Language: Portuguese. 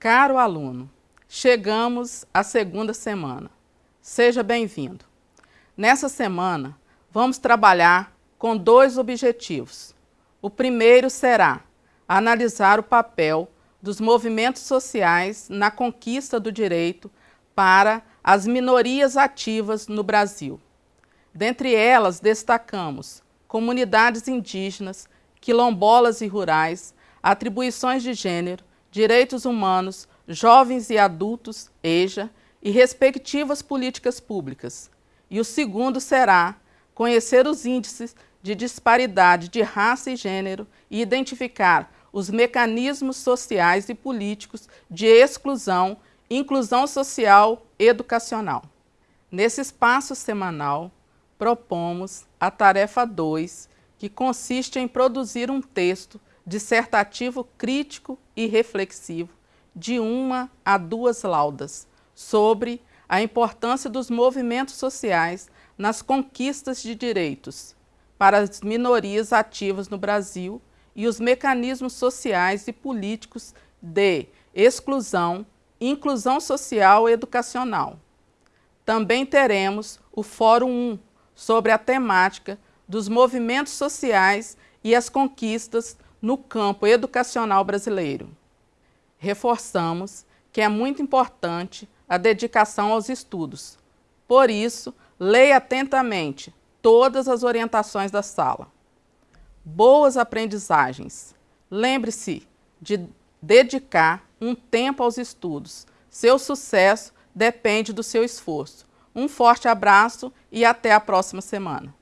Caro aluno, chegamos à segunda semana. Seja bem-vindo. Nessa semana, vamos trabalhar com dois objetivos. O primeiro será analisar o papel dos movimentos sociais na conquista do direito para as minorias ativas no Brasil. Dentre elas, destacamos comunidades indígenas, quilombolas e rurais, atribuições de gênero, direitos humanos, jovens e adultos, EJA, e respectivas políticas públicas. E o segundo será conhecer os índices de disparidade de raça e gênero e identificar os mecanismos sociais e políticos de exclusão, inclusão social e educacional. Nesse espaço semanal, propomos a tarefa 2, que consiste em produzir um texto dissertativo crítico e reflexivo de uma a duas laudas sobre a importância dos movimentos sociais nas conquistas de direitos para as minorias ativas no Brasil e os mecanismos sociais e políticos de exclusão, inclusão social e educacional. Também teremos o Fórum 1 sobre a temática dos movimentos sociais e as conquistas no campo educacional brasileiro. Reforçamos que é muito importante a dedicação aos estudos. Por isso, leia atentamente todas as orientações da sala. Boas aprendizagens. Lembre-se de dedicar um tempo aos estudos. Seu sucesso depende do seu esforço. Um forte abraço e até a próxima semana.